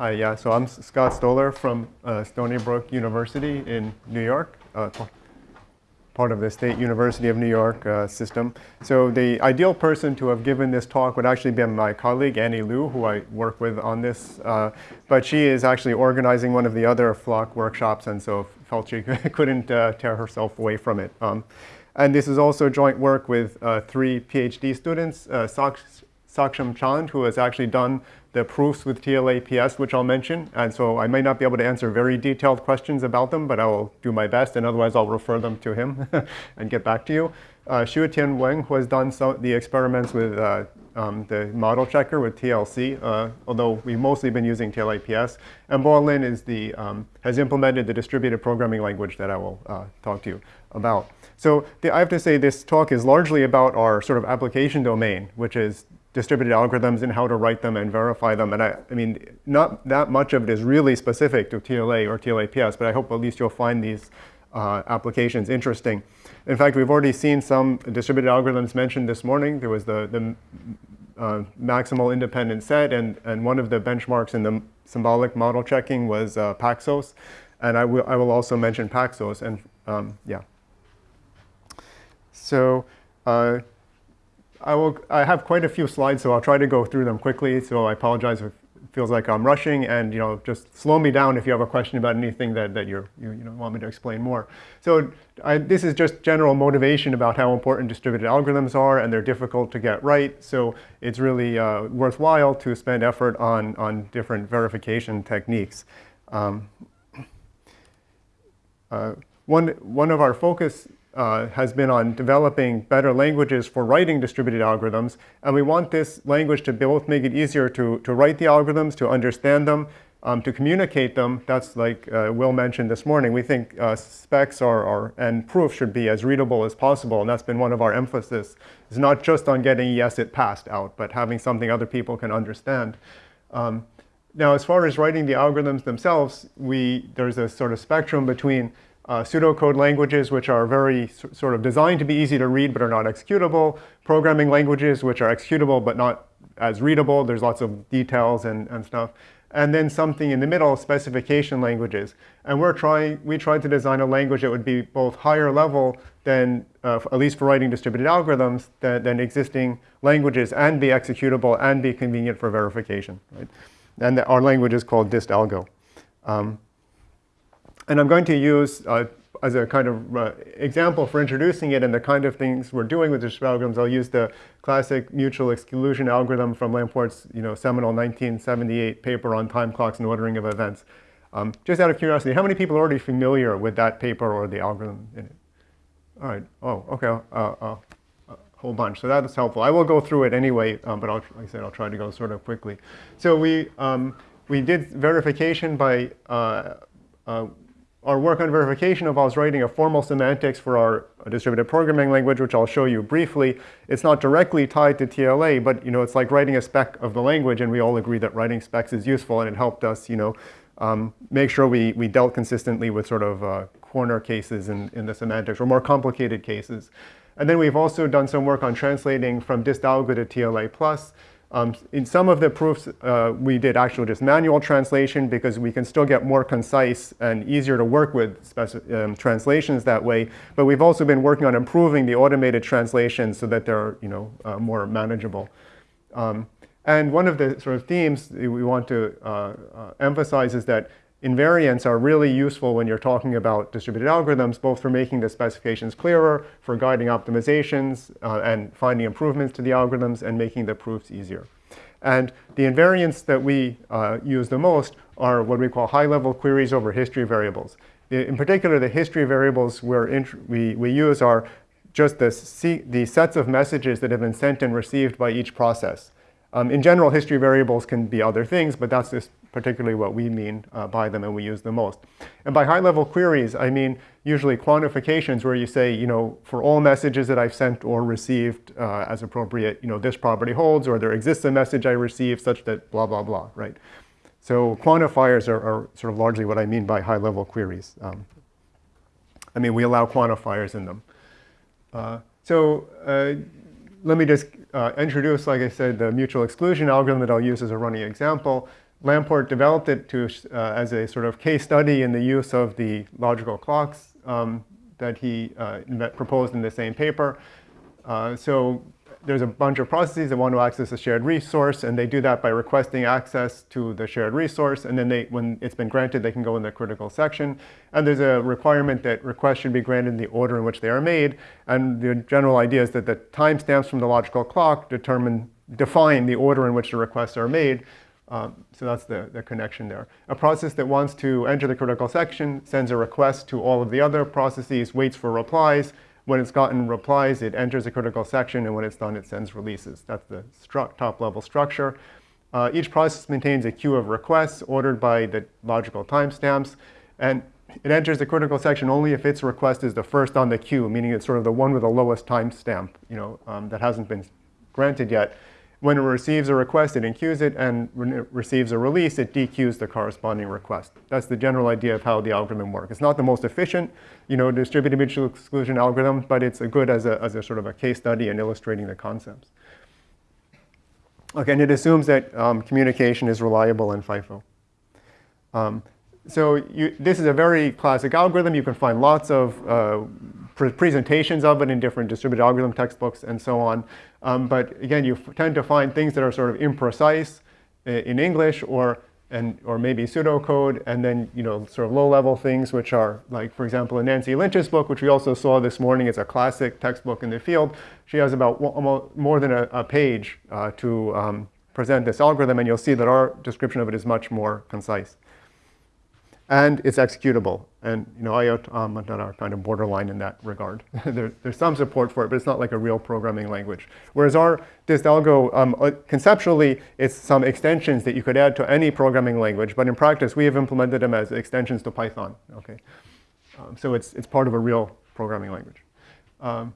Hi, yeah, so I'm Scott Stoller from uh, Stony Brook University in New York, uh, part of the State University of New York uh, system. So the ideal person to have given this talk would actually be my colleague, Annie Liu, who I work with on this. Uh, but she is actually organizing one of the other Flock workshops and so felt she couldn't uh, tear herself away from it. Um, and this is also joint work with uh, three PhD students, Saksham Chand, who has actually done the proofs with TLAPS, which I'll mention. And so I may not be able to answer very detailed questions about them, but I will do my best, and otherwise I'll refer them to him and get back to you. Uh, Xuetian Weng, who has done some, the experiments with uh, um, the model checker with TLC, uh, although we've mostly been using TLAPS. And Bo Lin is the, um, has implemented the distributed programming language that I will uh, talk to you about. So the, I have to say this talk is largely about our sort of application domain, which is distributed algorithms and how to write them and verify them. And I, I mean, not that much of it is really specific to TLA or TLAPS, but I hope at least you'll find these uh, applications interesting. In fact, we've already seen some distributed algorithms mentioned this morning. There was the, the uh, maximal independent set, and, and one of the benchmarks in the symbolic model checking was uh, Paxos. And I will, I will also mention Paxos, and um, yeah. So uh, I, will, I have quite a few slides, so I'll try to go through them quickly. So I apologize if it feels like I'm rushing. And you know, just slow me down if you have a question about anything that, that you you, know, want me to explain more. So I, this is just general motivation about how important distributed algorithms are, and they're difficult to get right. So it's really uh, worthwhile to spend effort on, on different verification techniques. Um, uh, one, one of our focus uh, has been on developing better languages for writing distributed algorithms. And we want this language to both make it easier to, to write the algorithms, to understand them, um, to communicate them. That's like uh, Will mentioned this morning. We think uh, specs are, are, and proof should be as readable as possible. And that's been one of our emphasis. It's not just on getting yes, it passed out, but having something other people can understand. Um, now, as far as writing the algorithms themselves, we, there's a sort of spectrum between uh, pseudocode languages, which are very sort of designed to be easy to read but are not executable, programming languages, which are executable but not as readable. There's lots of details and, and stuff. And then something in the middle, specification languages. And we're trying, we tried to design a language that would be both higher level than, uh, at least for writing distributed algorithms, than, than, existing languages and be executable and be convenient for verification. Right? And our language is called distalgo. Um, and I'm going to use, uh, as a kind of uh, example for introducing it and the kind of things we're doing with distributed algorithms, I'll use the classic mutual exclusion algorithm from Lamport's you know, seminal 1978 paper on time clocks and ordering of events. Um, just out of curiosity, how many people are already familiar with that paper or the algorithm in it? All right. Oh, okay. Uh, uh, a whole bunch. So that's helpful. I will go through it anyway, um, but I'll, like I said, I'll try to go sort of quickly. So we, um, we did verification by uh, uh, our work on verification involves writing a formal semantics for our distributed programming language, which I'll show you briefly. It's not directly tied to TLA, but you know, it's like writing a spec of the language, and we all agree that writing specs is useful, and it helped us you know, um, make sure we, we dealt consistently with sort of uh, corner cases in, in the semantics, or more complicated cases. And then we've also done some work on translating from distalgo to TLA+. plus. Um, in some of the proofs, uh, we did actual just manual translation because we can still get more concise and easier to work with um, translations that way. But we've also been working on improving the automated translations so that they're you know, uh, more manageable. Um, and one of the sort of themes we want to uh, uh emphasize is that Invariants are really useful when you're talking about distributed algorithms, both for making the specifications clearer, for guiding optimizations, uh, and finding improvements to the algorithms, and making the proofs easier. And the invariants that we uh, use the most are what we call high-level queries over history variables. In particular, the history variables we, we use are just the, the sets of messages that have been sent and received by each process. Um, in general, history variables can be other things, but that's just particularly what we mean uh, by them and we use the most. And by high-level queries, I mean usually quantifications where you say, you know, for all messages that I've sent or received uh, as appropriate, you know, this property holds, or there exists a message I received such that blah, blah, blah, right? So quantifiers are, are sort of largely what I mean by high-level queries. Um, I mean, we allow quantifiers in them. Uh, so uh, let me just uh, introduce, like I said, the mutual exclusion algorithm that I'll use as a running example. Lamport developed it to, uh, as a sort of case study in the use of the logical clocks um, that he uh, proposed in the same paper. Uh, so there's a bunch of processes that want to access a shared resource, and they do that by requesting access to the shared resource. And then they, when it's been granted, they can go in the critical section. And there's a requirement that requests should be granted in the order in which they are made. And the general idea is that the timestamps from the logical clock determine, define the order in which the requests are made. Um, so that's the, the connection there. A process that wants to enter the critical section sends a request to all of the other processes, waits for replies, when it's gotten replies, it enters a critical section, and when it's done, it sends releases. That's the top-level structure. Uh, each process maintains a queue of requests ordered by the logical timestamps, and it enters the critical section only if its request is the first on the queue, meaning it's sort of the one with the lowest timestamp, you know, um, that hasn't been granted yet. When it receives a request, it enqueues it, and when it receives a release, it dequeues the corresponding request. That's the general idea of how the algorithm works. It's not the most efficient, you know, distributed mutual exclusion algorithm, but it's good as a, as a sort of a case study in illustrating the concepts. Okay, and it assumes that um, communication is reliable in FIFO. Um, so you, this is a very classic algorithm. You can find lots of uh, pre presentations of it in different distributed algorithm textbooks and so on. Um, but again, you tend to find things that are sort of imprecise uh, in English or and or maybe pseudocode, and then you know sort of low-level things which are like, for example, in Nancy Lynch's book, which we also saw this morning, it's a classic textbook in the field. She has about more than a, a page uh, to um, present this algorithm, and you'll see that our description of it is much more concise and it's executable. And you know, IOT um, are kind of borderline in that regard. there, there's some support for it, but it's not like a real programming language. Whereas our distalgo, um, uh, conceptually, it's some extensions that you could add to any programming language, but in practice, we have implemented them as extensions to Python. Okay, um, so it's it's part of a real programming language. Um,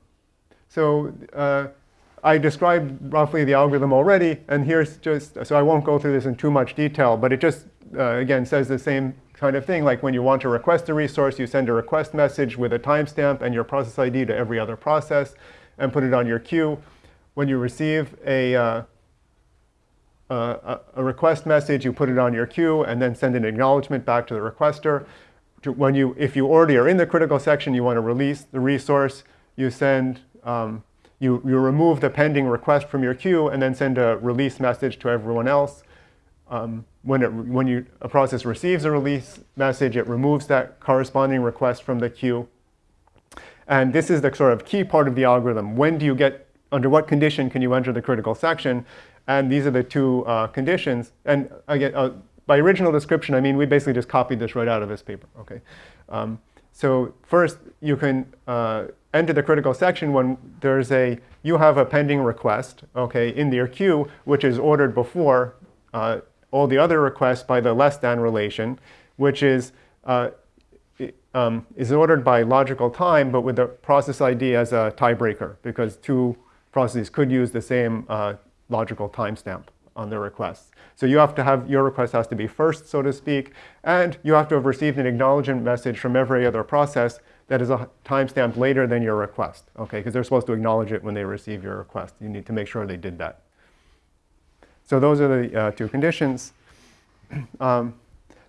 so. Uh, I described roughly the algorithm already, and here's just, so I won't go through this in too much detail, but it just, uh, again, says the same kind of thing. Like when you want to request a resource, you send a request message with a timestamp and your process ID to every other process and put it on your queue. When you receive a, uh, uh, a request message, you put it on your queue and then send an acknowledgement back to the requester. To when you, if you already are in the critical section, you want to release the resource, you send, um, you, you remove the pending request from your queue and then send a release message to everyone else. Um, when, it, when you, a process receives a release message, it removes that corresponding request from the queue. And this is the sort of key part of the algorithm. When do you get, under what condition can you enter the critical section? And these are the two uh, conditions. And again, uh, by original description, I mean we basically just copied this right out of this paper. Okay. Um, so first, you can uh, enter the critical section when there's a, you have a pending request, okay, in your queue, which is ordered before uh, all the other requests by the less than relation, which is, uh, um, is ordered by logical time, but with the process ID as a tiebreaker, because two processes could use the same uh, logical timestamp on their requests. So you have to have, your request has to be first, so to speak, and you have to have received an acknowledgement message from every other process that is a timestamp later than your request, okay? Because they're supposed to acknowledge it when they receive your request. You need to make sure they did that. So those are the uh, two conditions. Um,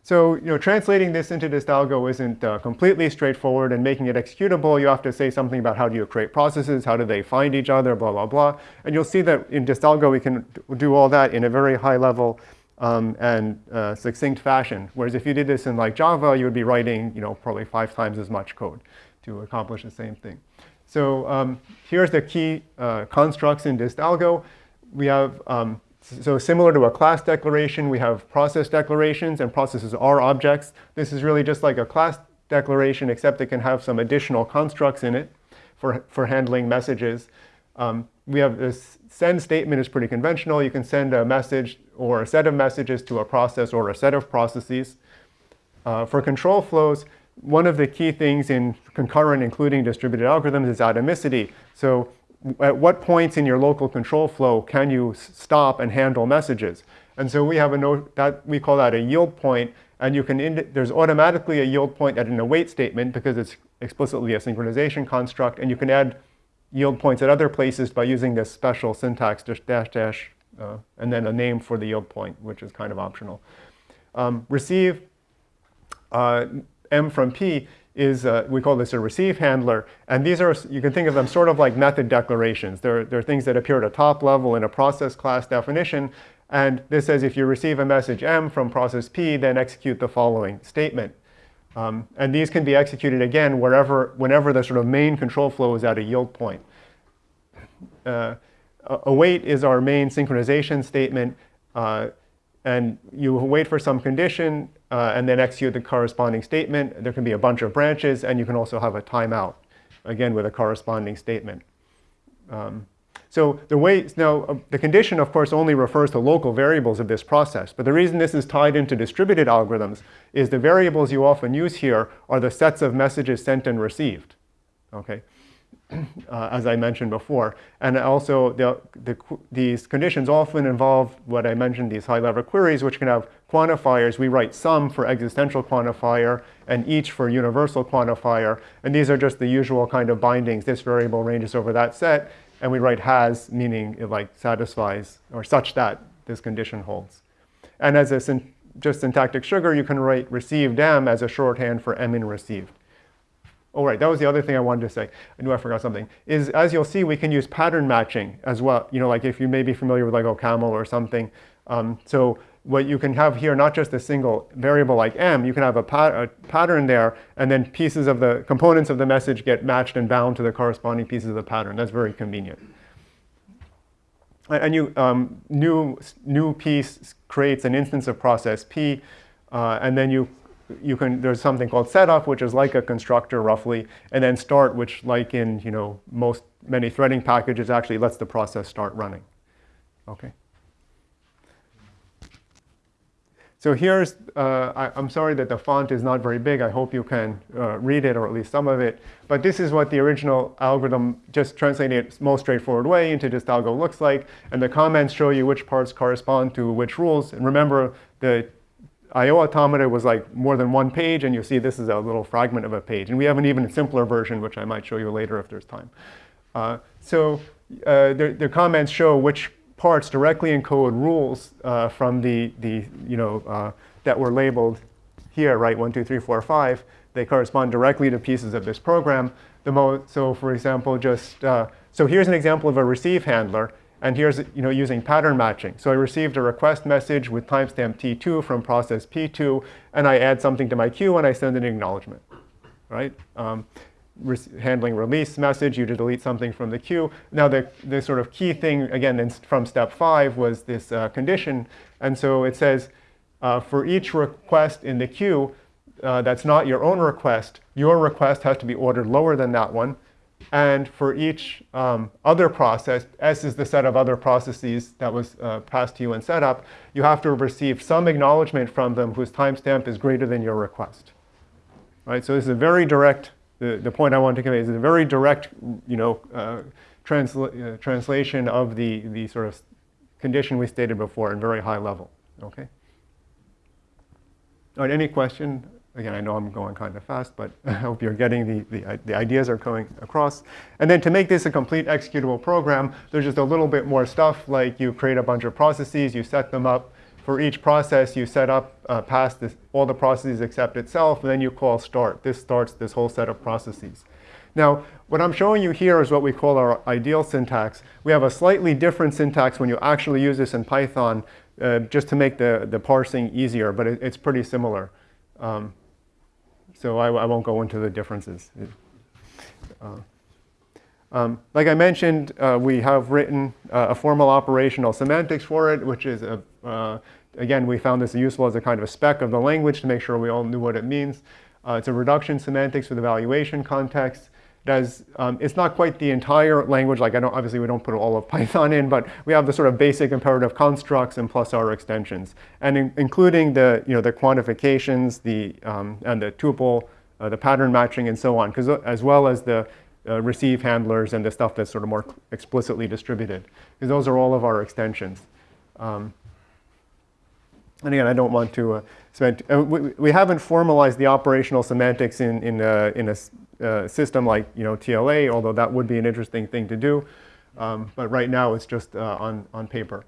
so you know, translating this into Distalgo isn't uh, completely straightforward, and making it executable, you have to say something about how do you create processes, how do they find each other, blah, blah, blah. And you'll see that in Distalgo, we can do all that in a very high level um, and uh, succinct fashion. Whereas if you did this in like Java, you would be writing you know, probably five times as much code to accomplish the same thing. So um, here's the key uh, constructs in Distalgo. We have um, so similar to a class declaration, we have process declarations, and processes are objects. This is really just like a class declaration, except it can have some additional constructs in it for, for handling messages. Um, we have this send statement is pretty conventional. You can send a message or a set of messages to a process or a set of processes. Uh, for control flows, one of the key things in concurrent, including distributed algorithms, is atomicity. So at what points in your local control flow can you stop and handle messages? And so we have a note that we call that a yield point, and you can there's automatically a yield point at an await statement because it's explicitly a synchronization construct, and you can add yield points at other places by using this special syntax dash dash uh, and then a name for the yield point, which is kind of optional. Um, receive uh, M from P is, uh, we call this a receive handler. And these are, you can think of them sort of like method declarations. They're, they're things that appear at a top level in a process class definition. And this says if you receive a message M from process P, then execute the following statement. Um, and these can be executed again wherever, whenever the sort of main control flow is at a yield point. Uh, await is our main synchronization statement. Uh, and you wait for some condition uh, and then execute the corresponding statement. There can be a bunch of branches, and you can also have a timeout, again, with a corresponding statement. Um, so the way, now, uh, the condition, of course, only refers to local variables of this process. But the reason this is tied into distributed algorithms is the variables you often use here are the sets of messages sent and received. Okay? uh, as I mentioned before. And also, the, the, these conditions often involve what I mentioned, these high-level queries, which can have quantifiers. We write some for existential quantifier and each for universal quantifier. And these are just the usual kind of bindings. This variable ranges over that set. And we write has, meaning it like satisfies, or such that this condition holds. And as a just syntactic sugar, you can write received m as a shorthand for m in received. Oh, right, that was the other thing I wanted to say. I knew I forgot something. Is as you'll see, we can use pattern matching as well. You know, like if you may be familiar with like OCaml or something. Um, so what you can have here, not just a single variable like m, you can have a, pat a, pattern there, and then pieces of the components of the message get matched and bound to the corresponding pieces of the pattern. That's very convenient. And you, um, new, new piece creates an instance of process P, uh, and then you you can, there's something called setup, which is like a constructor roughly, and then start, which like in, you know, most, many threading packages actually lets the process start running. Okay. So here's, uh, I, am sorry that the font is not very big. I hope you can uh, read it, or at least some of it. But this is what the original algorithm, just translating it most straightforward way into Distalgo looks like. And the comments show you which parts correspond to which rules. And remember, the IO automata was like more than one page, and you see this is a little fragment of a page. And we have an even simpler version, which I might show you later if there's time. Uh, so uh, the, the, comments show which parts directly encode rules uh, from the, the, you know, uh, that were labeled here, right, one, two, three, four, five. They correspond directly to pieces of this program. The mo so for example, just, uh, so here's an example of a receive handler. And here's you know, using pattern matching. So I received a request message with timestamp T2 from process P2, and I add something to my queue, and I send an acknowledgement, right? Um, re handling release message, you to delete something from the queue. Now the, the sort of key thing, again, from step five was this uh, condition. And so it says, uh, for each request in the queue uh, that's not your own request, your request has to be ordered lower than that one. And for each um, other process, S is the set of other processes that was uh, passed to you in setup, you have to receive some acknowledgement from them whose timestamp is greater than your request. Right? So this is a very direct, the, the point I want to convey is a very direct you know, uh, transla uh, translation of the, the sort of condition we stated before in very high level. Okay? All right, any question Again, I know I'm going kind of fast, but I hope you're getting the, the, the, ideas are coming across. And then to make this a complete executable program, there's just a little bit more stuff, like you create a bunch of processes, you set them up. For each process, you set up uh, past this, all the processes except itself, and then you call start. This starts this whole set of processes. Now, what I'm showing you here is what we call our ideal syntax. We have a slightly different syntax when you actually use this in Python, uh, just to make the, the parsing easier, but it, it's pretty similar. Um, so I, I, won't go into the differences. Uh, um, like I mentioned, uh, we have written uh, a formal operational semantics for it, which is, a, uh, again, we found this useful as a kind of a spec of the language to make sure we all knew what it means. Uh, it's a reduction semantics with evaluation context does, um, it's not quite the entire language, like I don't, obviously we don't put all of Python in, but we have the sort of basic imperative constructs and plus our extensions. And in, including the, you know, the quantifications, the, um, and the tuple, uh, the pattern matching and so on, because uh, as well as the uh, receive handlers and the stuff that's sort of more explicitly distributed, because those are all of our extensions. Um, and again, I don't want to uh, spend, uh, we, we, haven't formalized the operational semantics in, in, uh, in a uh, system like you know, TLA, although that would be an interesting thing to do. Um, but right now it's just uh, on, on paper.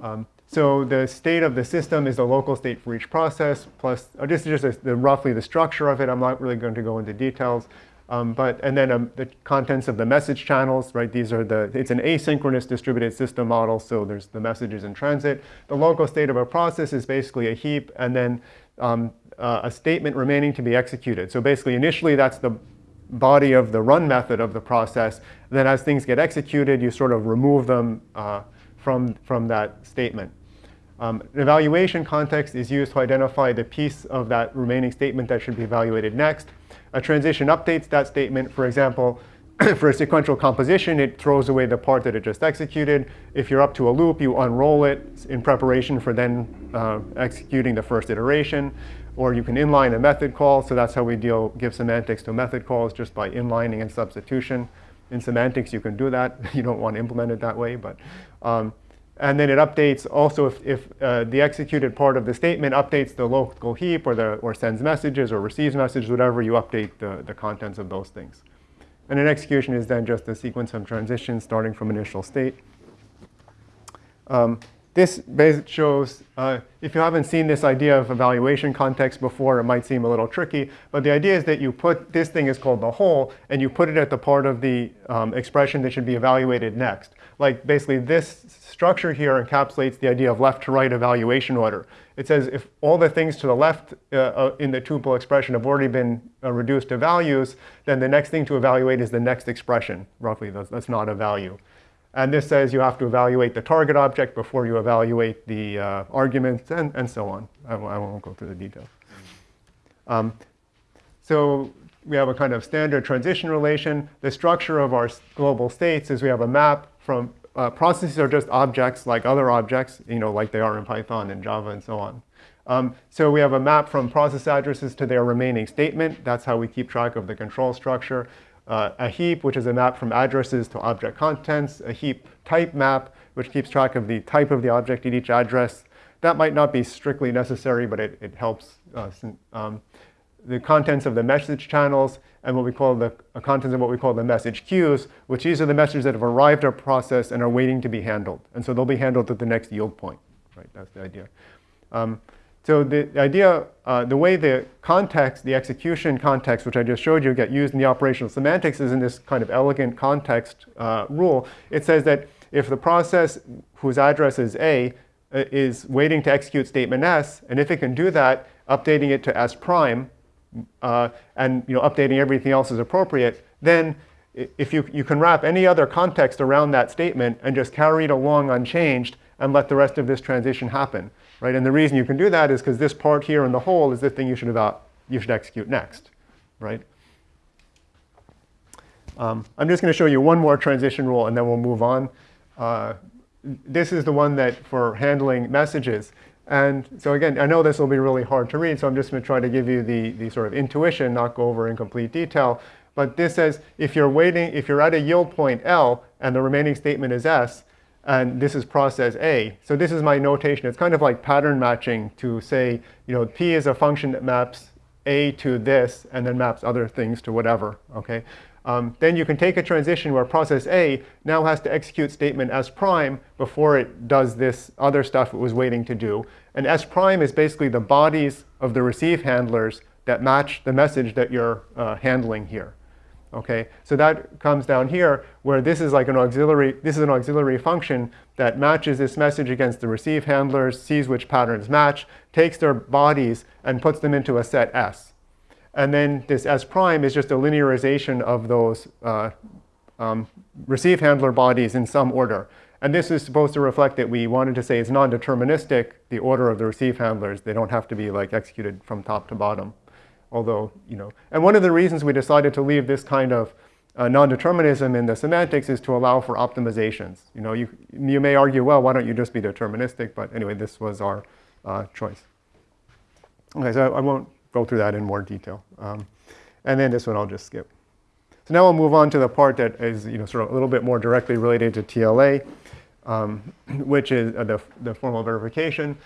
Um, so the state of the system is the local state for each process, plus, this is just a, the, roughly the structure of it. I'm not really going to go into details. Um, but, and then um, the contents of the message channels, right? These are the, it's an asynchronous distributed system model, so there's the messages in transit. The local state of a process is basically a heap, and then um, uh, a statement remaining to be executed. So basically, initially, that's the body of the run method of the process. Then as things get executed, you sort of remove them uh, from, from that statement. Um, an evaluation context is used to identify the piece of that remaining statement that should be evaluated next. A transition updates that statement. For example, for a sequential composition, it throws away the part that it just executed. If you're up to a loop, you unroll it in preparation for then uh, executing the first iteration. Or you can inline a method call. So that's how we deal, give semantics to method calls, just by inlining and substitution. In semantics, you can do that. You don't want to implement it that way. but. Um, and then it updates also if, if uh, the executed part of the statement updates the local heap or, the, or sends messages or receives messages, whatever, you update the, the contents of those things. And an execution is then just a sequence of transitions starting from initial state. Um, this shows, uh, if you haven't seen this idea of evaluation context before, it might seem a little tricky. But the idea is that you put, this thing is called the hole, and you put it at the part of the um, expression that should be evaluated next. Like basically this structure here encapsulates the idea of left to right evaluation order. It says if all the things to the left uh, uh, in the tuple expression have already been uh, reduced to values, then the next thing to evaluate is the next expression. Roughly, that's, that's not a value. And this says you have to evaluate the target object before you evaluate the uh, arguments and, and so on. I, I, won't go through the details. Um, so we have a kind of standard transition relation. The structure of our global states is we have a map from uh, processes are just objects like other objects, you know, like they are in Python and Java and so on. Um, so we have a map from process addresses to their remaining statement. That's how we keep track of the control structure uh, a heap, which is a map from addresses to object contents, a heap type map, which keeps track of the type of the object at each address. That might not be strictly necessary, but it, it helps. Uh, um, the contents of the message channels and what we call the uh, contents of what we call the message queues, which these are the messages that have arrived at process and are waiting to be handled. And so they'll be handled at the next yield point. Right, that's the idea. Um, so the idea, uh, the way the context, the execution context, which I just showed you, get used in the operational semantics is in this kind of elegant context uh, rule. It says that if the process whose address is A uh, is waiting to execute statement S, and if it can do that, updating it to S prime, uh, and you know, updating everything else is appropriate, then if you, you can wrap any other context around that statement and just carry it along unchanged and let the rest of this transition happen right? And the reason you can do that is because this part here in the hole is the thing you should, about, you should execute next, right? Um, I'm just going to show you one more transition rule, and then we'll move on. Uh, this is the one that for handling messages. And so again, I know this will be really hard to read, so I'm just going to try to give you the, the sort of intuition, not go over in complete detail. But this says if you're waiting, if you're at a yield point L and the remaining statement is S, and this is process A. So this is my notation. It's kind of like pattern matching to say, you know, P is a function that maps A to this and then maps other things to whatever, okay? Um, then you can take a transition where process A now has to execute statement S prime before it does this other stuff it was waiting to do. And S prime is basically the bodies of the receive handlers that match the message that you're uh, handling here. Okay, so that comes down here where this is like an auxiliary, this is an auxiliary function that matches this message against the receive handlers, sees which patterns match, takes their bodies and puts them into a set S. And then this S prime is just a linearization of those uh, um, receive handler bodies in some order. And this is supposed to reflect that we wanted to say it's non-deterministic, the order of the receive handlers. They don't have to be like executed from top to bottom although, you know, and one of the reasons we decided to leave this kind of uh, non-determinism in the semantics is to allow for optimizations. You know, you, you may argue, well, why don't you just be deterministic? But anyway, this was our uh, choice. Okay, so I, I, won't go through that in more detail. Um, and then this one I'll just skip. So now we'll move on to the part that is, you know, sort of a little bit more directly related to TLA, um, which is uh, the, the formal verification.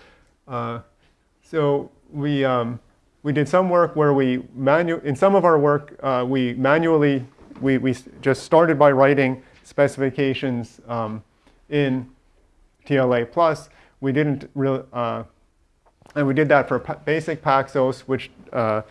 Uh, so we, um, we did some work where we, manu in some of our work, uh, we manually, we, we just started by writing specifications um, in TLA+. We didn't really, uh, and we did that for basic Paxos, which uh,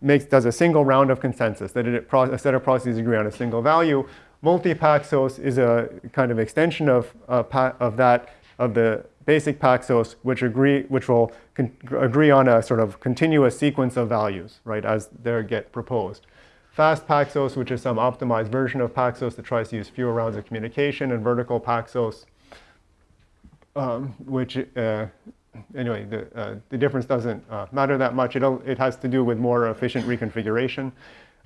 makes, does a single round of consensus, that it, a set of processes agree on a single value. Multi-Paxos is a kind of extension of, uh, of that, of the basic Paxos, which, agree, which will agree on a sort of continuous sequence of values, right, as they get proposed. Fast Paxos, which is some optimized version of Paxos that tries to use fewer rounds of communication, and vertical Paxos, um, which, uh, anyway, the, uh, the difference doesn't uh, matter that much. It'll, it has to do with more efficient reconfiguration.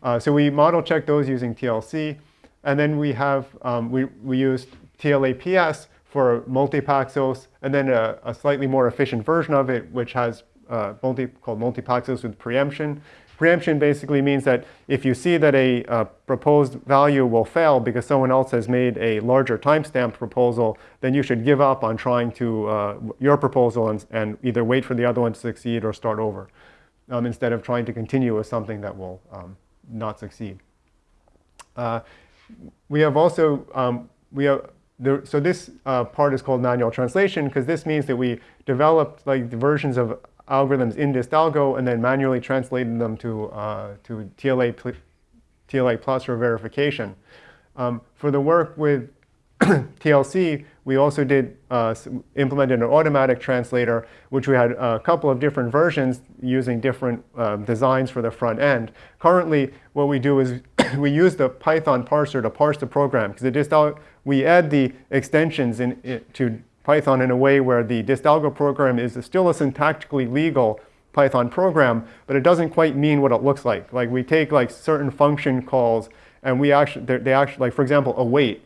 Uh, so we model check those using TLC. And then we have, um, we, we used TLAPS for multi-Paxos, and then a, a, slightly more efficient version of it, which has uh, multi, called multi-Paxos with preemption. Preemption basically means that if you see that a, a, proposed value will fail because someone else has made a larger timestamp proposal, then you should give up on trying to, uh, your proposal and, and, either wait for the other one to succeed or start over, um, instead of trying to continue with something that will um, not succeed. Uh, we have also, um, we have, so this uh, part is called manual translation because this means that we developed like versions of algorithms in distalgo and then manually translated them to, uh, to TLA, TLA plus for verification. Um, for the work with TLC, we also did uh, implemented an automatic translator, which we had a couple of different versions using different uh, designs for the front end. Currently, what we do is we use the Python parser to parse the program because we add the extensions in, to Python in a way where the distalgo program is still a syntactically legal Python program, but it doesn't quite mean what it looks like. Like we take like certain function calls and we actually, they actually, like for example, await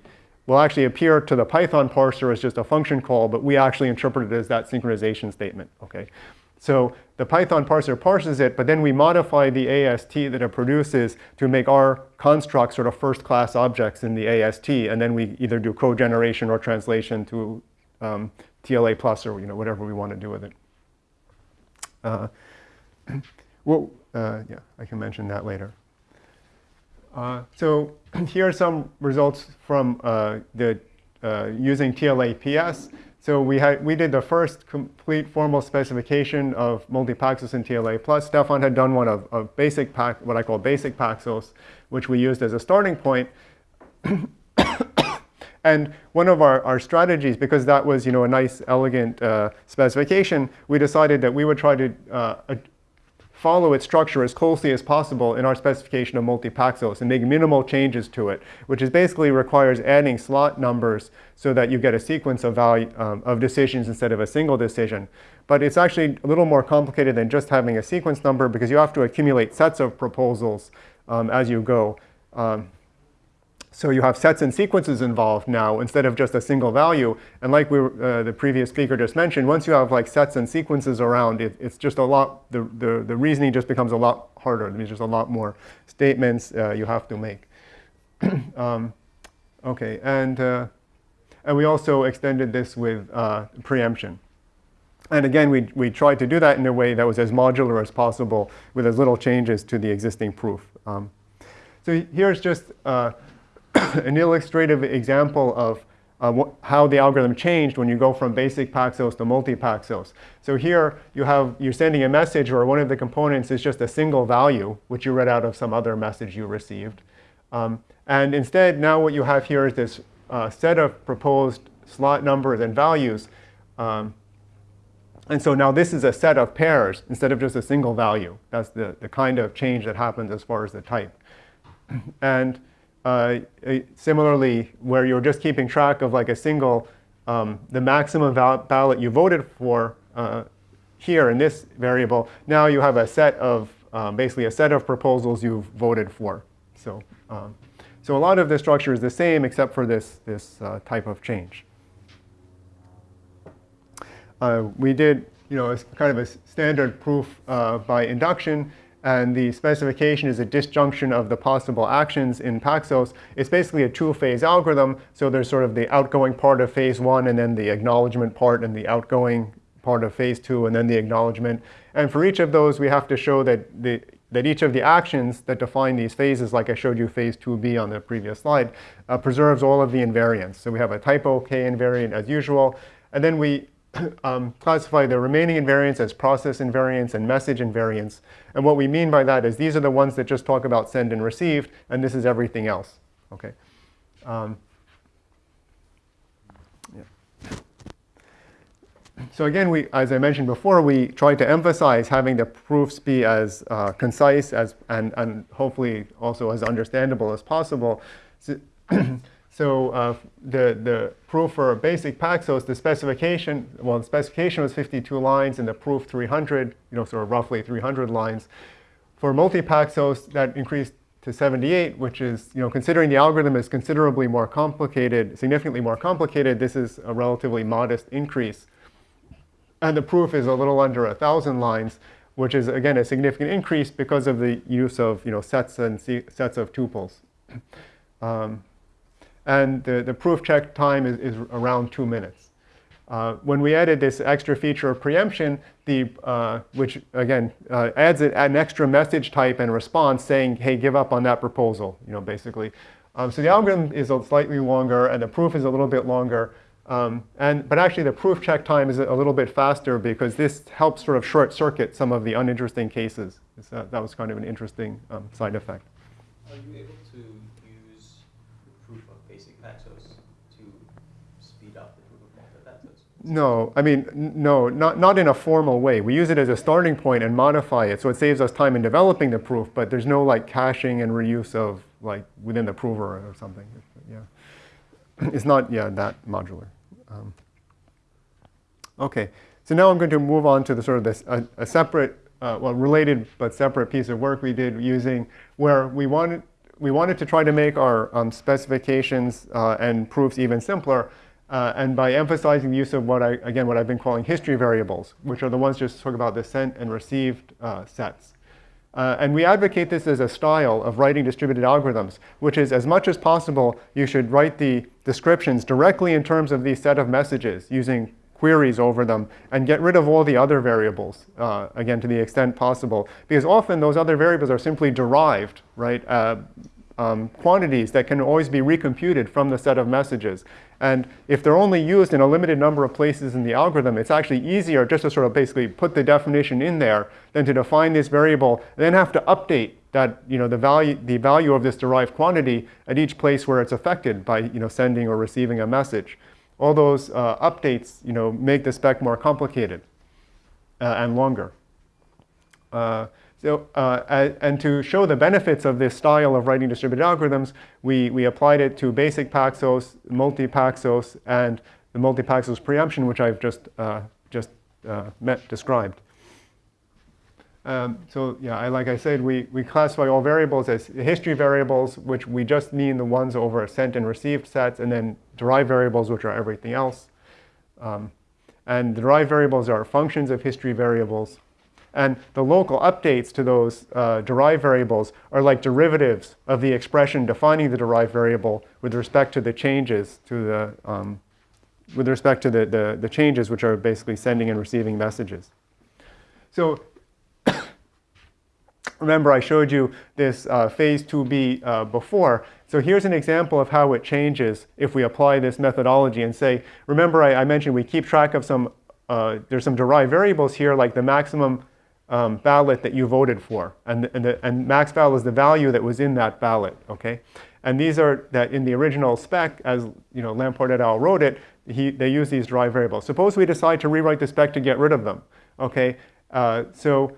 will actually appear to the Python parser as just a function call, but we actually interpret it as that synchronization statement, okay? So the Python parser parses it, but then we modify the AST that it produces to make our construct sort of first-class objects in the AST, and then we either do code generation or translation to um, TLA plus or you know whatever we want to do with it. Uh, well, uh, yeah, I can mention that later. Uh, so here are some results from uh, the uh, using TLAPS. So we, had, we did the first complete formal specification of multi-Paxos and TLA+. plus. Stephan had done one of, of basic, pack, what I call basic Paxos, which we used as a starting point. and one of our, our strategies, because that was you know, a nice, elegant uh, specification, we decided that we would try to uh, follow its structure as closely as possible in our specification of multi-Paxos and make minimal changes to it, which is basically requires adding slot numbers so that you get a sequence of, value, um, of decisions instead of a single decision. But it's actually a little more complicated than just having a sequence number because you have to accumulate sets of proposals um, as you go. Um, so you have sets and sequences involved now instead of just a single value. And like we uh, the previous speaker just mentioned, once you have like sets and sequences around, it, it's just a lot, the, the, the reasoning just becomes a lot harder. There's just a lot more statements uh, you have to make. um, okay, and, uh, and we also extended this with uh, preemption. And again, we, we tried to do that in a way that was as modular as possible with as little changes to the existing proof. Um, so here's just uh, an illustrative example of uh, how the algorithm changed when you go from basic Paxos to multi-Paxos. So here you have, you're sending a message where one of the components is just a single value, which you read out of some other message you received. Um, and instead, now what you have here is this uh, set of proposed slot numbers and values. Um, and so now this is a set of pairs instead of just a single value. That's the, the kind of change that happens as far as the type. and uh, similarly, where you're just keeping track of like a single, um, the maximum ballot you voted for uh, here in this variable, now you have a set of, um, basically a set of proposals you've voted for. So, um, so a lot of the structure is the same except for this, this uh, type of change. Uh, we did, you know, kind of a standard proof uh, by induction and the specification is a disjunction of the possible actions in Paxos. It's basically a two-phase algorithm, so there's sort of the outgoing part of phase one and then the acknowledgement part and the outgoing part of phase two and then the acknowledgement. And for each of those, we have to show that, the, that each of the actions that define these phases, like I showed you phase 2b on the previous slide, uh, preserves all of the invariants. So we have a TypeOK invariant as usual, And then we um, classify the remaining invariants as process invariants and message invariants. And what we mean by that is these are the ones that just talk about send and received, and this is everything else. Okay. Um, So again, we, as I mentioned before, we try to emphasize having the proofs be as uh, concise as, and, and hopefully also as understandable as possible. So, so uh, the, the proof for basic Paxos, the specification, well, the specification was 52 lines and the proof 300, you know, sort of roughly 300 lines. For multi-Paxos, that increased to 78, which is, you know, considering the algorithm is considerably more complicated, significantly more complicated, this is a relatively modest increase. And the proof is a little under 1,000 lines, which is, again, a significant increase because of the use of you know, sets and sets of tuples. Um, and the, the proof check time is, is around two minutes. Uh, when we added this extra feature of preemption, the, uh, which again uh, adds an extra message type and response saying, hey, give up on that proposal, you know, basically. Um, so the algorithm is a slightly longer and the proof is a little bit longer. Um, and, but actually the proof check time is a little bit faster because this helps sort of short circuit some of the uninteresting cases. Uh, that was kind of an interesting um, side effect. Are you able to use the proof of basic Paxos to speed up the proof of multi-Paxos? No, I mean, no, not, not in a formal way. We use it as a starting point and modify it, so it saves us time in developing the proof, but there's no like caching and reuse of like within the prover or something. Yeah, it's not yeah that modular. Um, okay, so now I'm going to move on to the sort of this, a, a separate, uh, well, related but separate piece of work we did using where we wanted, we wanted to try to make our um, specifications uh, and proofs even simpler. Uh, and by emphasizing the use of what I, again, what I've been calling history variables, which are the ones just talk about the sent and received uh, sets. Uh, and we advocate this as a style of writing distributed algorithms, which is as much as possible, you should write the descriptions directly in terms of these set of messages using queries over them and get rid of all the other variables, uh, again, to the extent possible. Because often those other variables are simply derived, right, uh, um, quantities that can always be recomputed from the set of messages. And if they're only used in a limited number of places in the algorithm, it's actually easier just to sort of basically put the definition in there than to define this variable then have to update that, you know, the value, the value of this derived quantity at each place where it's affected by, you know, sending or receiving a message. All those uh, updates, you know, make the spec more complicated uh, and longer. Uh, so, uh, and to show the benefits of this style of writing distributed algorithms, we, we applied it to basic Paxos, multi-Paxos, and the multi-Paxos preemption, which I've just, uh, just uh, met, described. Um, so yeah, I, like I said, we, we classify all variables as history variables, which we just mean the ones over sent and received sets, and then derived variables, which are everything else. Um, and the derived variables are functions of history variables. And the local updates to those uh, derived variables are like derivatives of the expression defining the derived variable with respect to the changes to the, um, with respect to the, the, the changes which are basically sending and receiving messages. So remember I showed you this uh, phase 2b uh, before. So here's an example of how it changes if we apply this methodology and say, remember I, I mentioned we keep track of some, uh, there's some derived variables here like the maximum um, ballot that you voted for. And, and, the, and max val is the value that was in that ballot, okay? And these are that in the original spec, as you know, Lamport et al. wrote it, he, they use these derived variables. Suppose we decide to rewrite the spec to get rid of them, okay? Uh, so,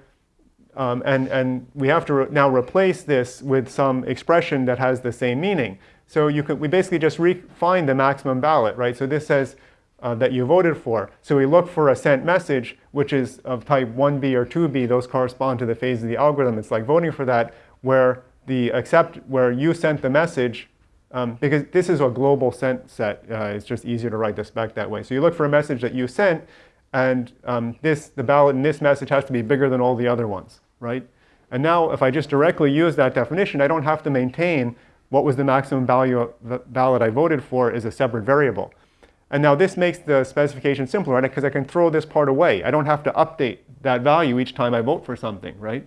um, and, and we have to re now replace this with some expression that has the same meaning. So you can, we basically just refine the maximum ballot, right? So this says uh, that you voted for. So we look for a sent message, which is of type 1b or 2b. Those correspond to the phase of the algorithm. It's like voting for that, where the accept, where you sent the message, um, because this is a global sent set. Uh, it's just easier to write the spec that way. So you look for a message that you sent, and um, this, the ballot in this message has to be bigger than all the other ones, right? And now if I just directly use that definition, I don't have to maintain what was the maximum value of the ballot I voted for is a separate variable. And now this makes the specification simpler, right? Because I can throw this part away. I don't have to update that value each time I vote for something, right?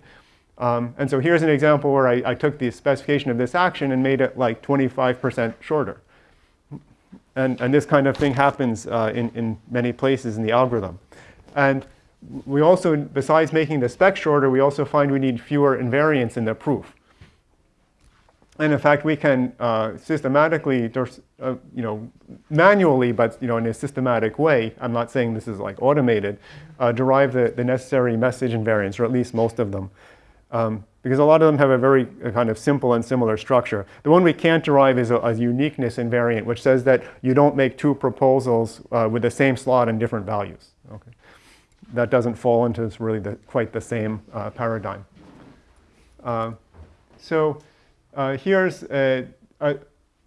Um, and so here's an example where I, I, took the specification of this action and made it like 25% shorter. And, and this kind of thing happens uh, in, in many places in the algorithm. And we also, besides making the spec shorter, we also find we need fewer invariants in the proof. And in fact, we can uh, systematically, uh, you know, manually, but you know, in a systematic way, I'm not saying this is like automated, uh, derive the, the necessary message invariants, or at least most of them. Um, because a lot of them have a very a kind of simple and similar structure. The one we can't derive is a, a uniqueness invariant, which says that you don't make two proposals uh, with the same slot and different values. Okay. That doesn't fall into really the, quite the same uh, paradigm. Uh, so uh, here's a, a,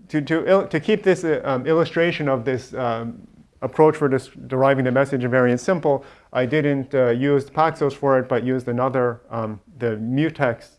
to, to, to keep this uh, um, illustration of this um, approach for deriving the message invariant simple, I didn't uh, use Paxos for it, but used another, um, the mutex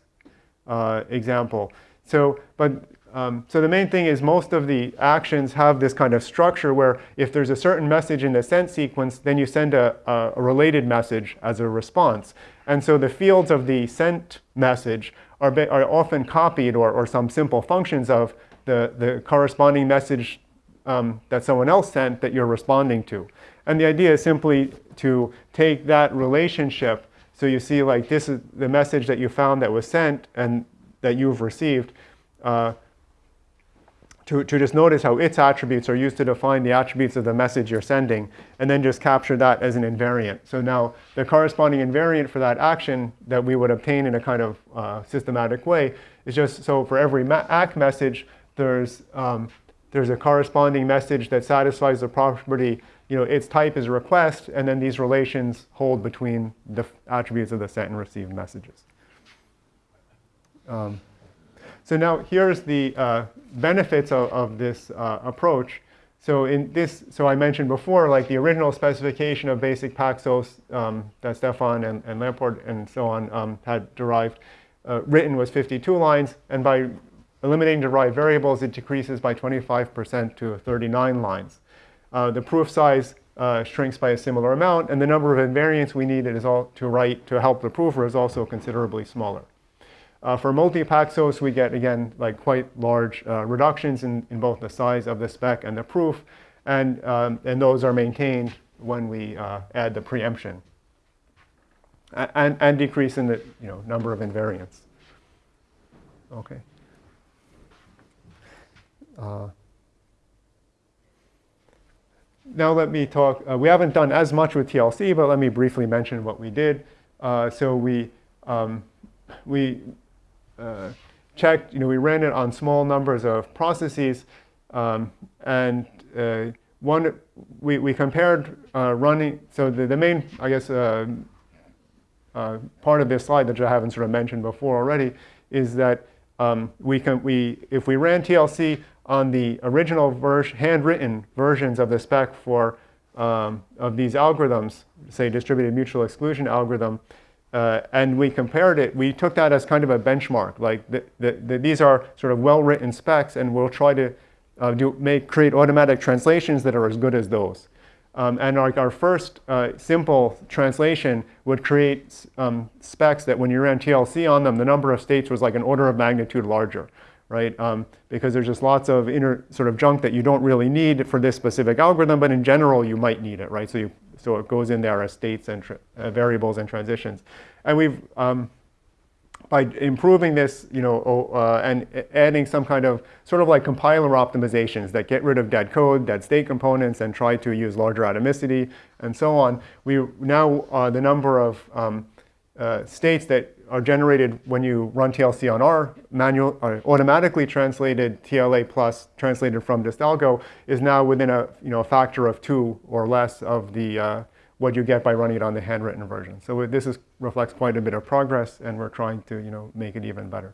uh, example. So, but, um, so the main thing is most of the actions have this kind of structure where if there's a certain message in the sent sequence, then you send a, a related message as a response. And so the fields of the sent message are, are often copied or, or some simple functions of the, the corresponding message um, that someone else sent that you're responding to. And the idea is simply to take that relationship. So you see like this is the message that you found that was sent and that you've received. Uh, to, to just notice how its attributes are used to define the attributes of the message you're sending, and then just capture that as an invariant. So now the corresponding invariant for that action that we would obtain in a kind of uh, systematic way is just so for every ACK message, there's, um, there's a corresponding message that satisfies the property, you know, its type is a request, and then these relations hold between the attributes of the sent and received messages. Um, so now here's the uh, benefits of, of this uh, approach. So in this, so I mentioned before, like the original specification of basic Paxos um, that Stephan and, and Lamport and so on um, had derived, uh, written was 52 lines, and by eliminating derived variables, it decreases by 25% to 39 lines. Uh, the proof size uh, shrinks by a similar amount, and the number of invariants we need is all to write to help the prover is also considerably smaller. Uh, for multi-Paxos, we get, again, like quite large uh, reductions in, in both the size of the spec and the proof. And, um, and those are maintained when we uh, add the preemption. And, and decrease in the you know, number of invariants. Okay. Uh, now let me talk, uh, we haven't done as much with TLC, but let me briefly mention what we did. Uh, so we, um, we uh, checked, you know, we ran it on small numbers of processes, um, and uh, one, we, we compared uh, running, so the, the main, I guess, uh, uh, part of this slide that I haven't sort of mentioned before already is that um, we can, we, if we ran TLC on the original version, handwritten versions of the spec for um, of these algorithms, say distributed mutual exclusion algorithm, uh, and we compared it, we took that as kind of a benchmark. Like the, the, the, these are sort of well-written specs, and we'll try to uh, do, make, create automatic translations that are as good as those. Um, and like our first uh, simple translation would create um, specs that when you ran TLC on them, the number of states was like an order of magnitude larger, right? Um, because there's just lots of inner sort of junk that you don't really need for this specific algorithm, but in general, you might need it, right? So you so it goes in there as states and uh, variables and transitions. And we've, um, by improving this, you know, uh, and adding some kind of sort of like compiler optimizations that get rid of dead code, dead state components, and try to use larger atomicity and so on, we now uh, the number of um, uh, states that are generated when you run TLC on our manual, uh, automatically translated TLA plus translated from Distalgo is now within a, you know, a factor of two or less of the, uh, what you get by running it on the handwritten version. So this is, reflects quite a bit of progress and we're trying to, you know, make it even better.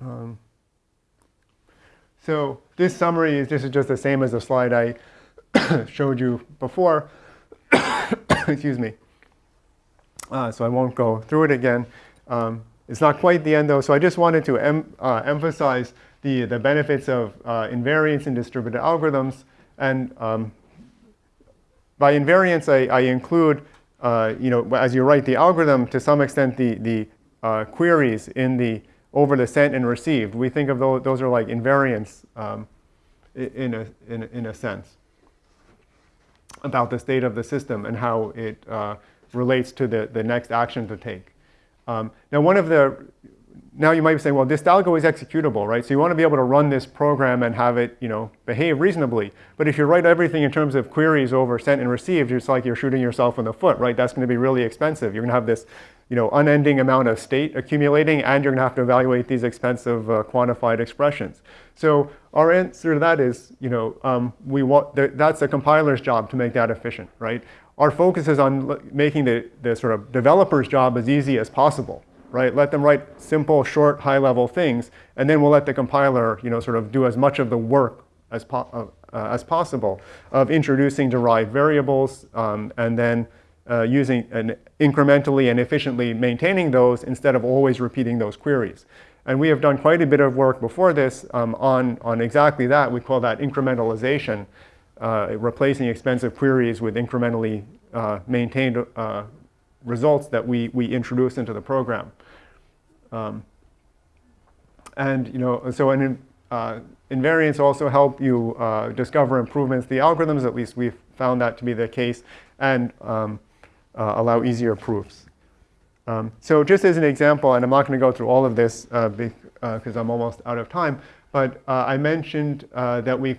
Um, so this summary is, this is just the same as the slide I showed you before. Excuse me. Uh, so I won't go through it again. Um, it's not quite the end though, so I just wanted to em uh, emphasize the, the benefits of uh, invariance in distributed algorithms. And um, by invariance, I, I include, uh, you know, as you write the algorithm, to some extent the, the uh, queries in the over the sent and received. We think of those, those are like invariants um, in, a, in, a, in a sense about the state of the system and how it uh, relates to the, the next action to take. Um, now, one of the now you might be saying, well, this algo is executable, right? So you want to be able to run this program and have it, you know, behave reasonably. But if you write everything in terms of queries over sent and received, it's like you're shooting yourself in the foot, right? That's going to be really expensive. You're going to have this, you know, unending amount of state accumulating, and you're going to have to evaluate these expensive uh, quantified expressions. So our answer to that is, you know, um, we want the, that's a compiler's job to make that efficient, right? Our focus is on making the, the sort of developer's job as easy as possible right? Let them write simple, short, high-level things, and then we'll let the compiler, you know, sort of do as much of the work as, po uh, as possible of introducing derived variables um, and then uh, using and incrementally and efficiently maintaining those instead of always repeating those queries. And we have done quite a bit of work before this um, on, on exactly that. We call that incrementalization, replacing expensive queries with incrementally uh, maintained uh, results that we, we introduce into the program. Um, and you know, so an, uh, invariants also help you uh, discover improvements the algorithms, at least we've found that to be the case, and um, uh, allow easier proofs. Um, so just as an example, and I'm not going to go through all of this because uh, uh, I'm almost out of time, but uh, I mentioned that we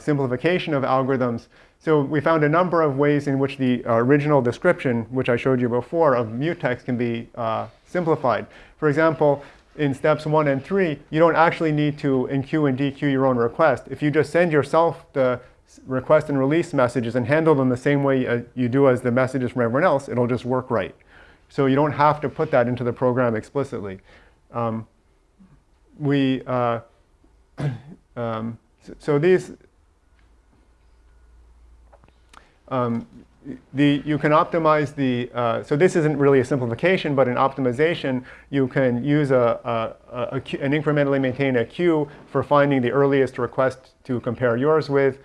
simplification of algorithms so we found a number of ways in which the original description, which I showed you before, of mutex can be uh, simplified. For example, in steps one and three, you don't actually need to enqueue and dequeue your own request. If you just send yourself the request and release messages and handle them the same way uh, you do as the messages from everyone else, it'll just work right. So you don't have to put that into the program explicitly. Um, we, uh, um, so these, um, the, you can optimize the, uh, so this isn't really a simplification, but in optimization, you can use a, a, a, an incrementally maintain a queue for finding the earliest request to compare yours with.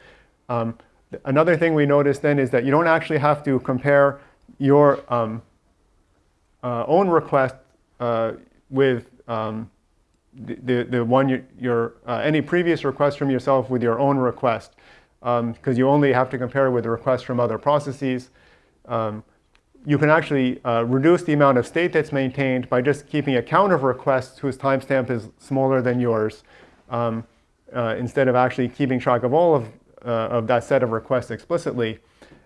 Um, another thing we noticed then is that you don't actually have to compare your um, uh, own request uh, with um, the, the, the, one you, your, uh, any previous request from yourself with your own request because um, you only have to compare with the requests from other processes. Um, you can actually uh, reduce the amount of state that's maintained by just keeping a count of requests whose timestamp is smaller than yours um, uh, instead of actually keeping track of all of, uh, of that set of requests explicitly.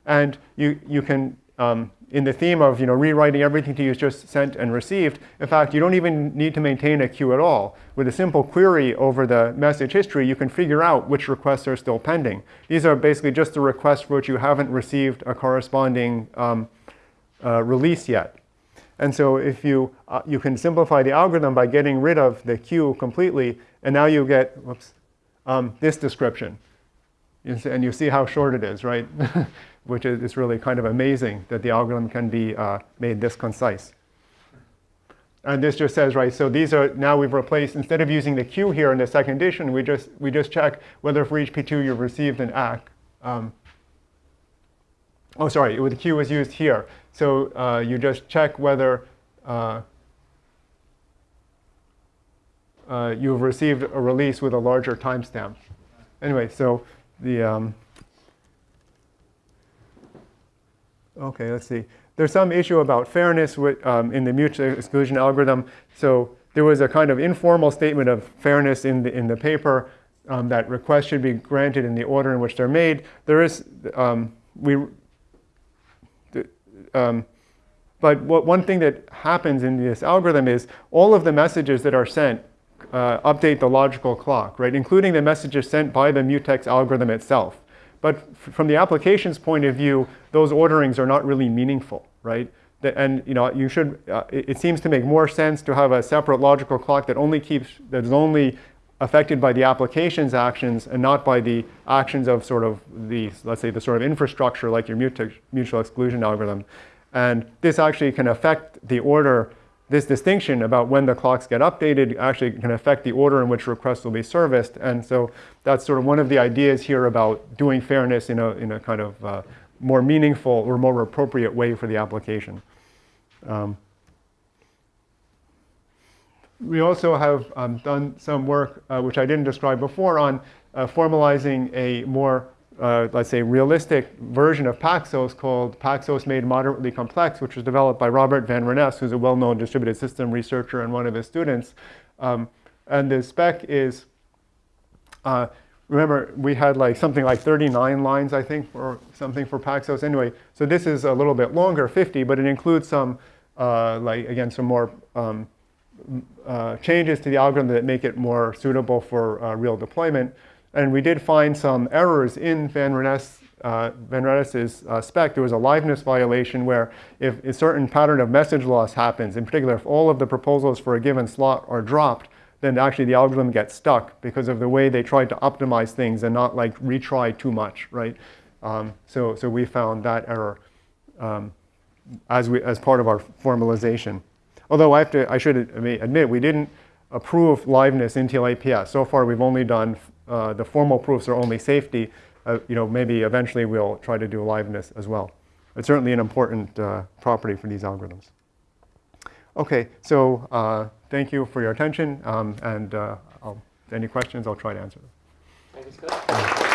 And you, you can um, in the theme of you know, rewriting everything to use just sent and received, in fact, you don't even need to maintain a queue at all. With a simple query over the message history, you can figure out which requests are still pending. These are basically just the requests for which you haven't received a corresponding um, uh, release yet. And so if you, uh, you can simplify the algorithm by getting rid of the queue completely, and now you get whoops, um, this description. And you see how short it is, right? which is really kind of amazing that the algorithm can be uh, made this concise. And this just says, right, so these are, now we've replaced, instead of using the queue here in the second edition, we just, we just check whether for each P2 you've received an ACK. Um, oh, sorry, the queue was used here. So uh, you just check whether uh, uh, you've received a release with a larger timestamp. Anyway, so the, um, Okay, let's see. There's some issue about fairness with, um, in the mutual exclusion algorithm. So there was a kind of informal statement of fairness in the, in the paper um, that requests should be granted in the order in which they're made. There is, um, we, um, but what, one thing that happens in this algorithm is all of the messages that are sent uh, update the logical clock, right? Including the messages sent by the mutex algorithm itself. But from the application's point of view, those orderings are not really meaningful, right? And you know, you should. Uh, it seems to make more sense to have a separate logical clock that only keeps that is only affected by the application's actions and not by the actions of sort of the, let's say, the sort of infrastructure like your mutual exclusion algorithm. And this actually can affect the order this distinction about when the clocks get updated actually can affect the order in which requests will be serviced. And so that's sort of one of the ideas here about doing fairness in a, in a kind of uh, more meaningful or more appropriate way for the application. Um, we also have um, done some work, uh, which I didn't describe before, on uh, formalizing a more, uh, let's say, realistic version of Paxos called Paxos Made Moderately Complex, which was developed by Robert Van Renesse, who's a well-known distributed system researcher and one of his students. Um, and the spec is, uh, remember, we had like something like 39 lines, I think, or something for Paxos. Anyway, so this is a little bit longer, 50, but it includes some, uh, like, again, some more um, uh, changes to the algorithm that make it more suitable for uh, real deployment. And we did find some errors in Van Renesse, uh, Van Renesse's uh, spec. There was a liveness violation where if a certain pattern of message loss happens, in particular if all of the proposals for a given slot are dropped, then actually the algorithm gets stuck because of the way they tried to optimize things and not like retry too much, right? Um, so, so we found that error um, as, we, as part of our formalization. Although I, have to, I should admit, we didn't approve liveness in TLAPS. So far, we've only done, uh, the formal proofs are only safety. Uh, you know, maybe eventually we'll try to do liveness as well. It's certainly an important uh, property for these algorithms. Okay, so uh, thank you for your attention, um, and uh, any questions, I'll try to answer them. Thank you, Scott.